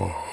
Oh.